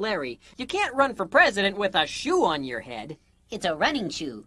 Larry, you can't run for president with a shoe on your head. It's a running shoe.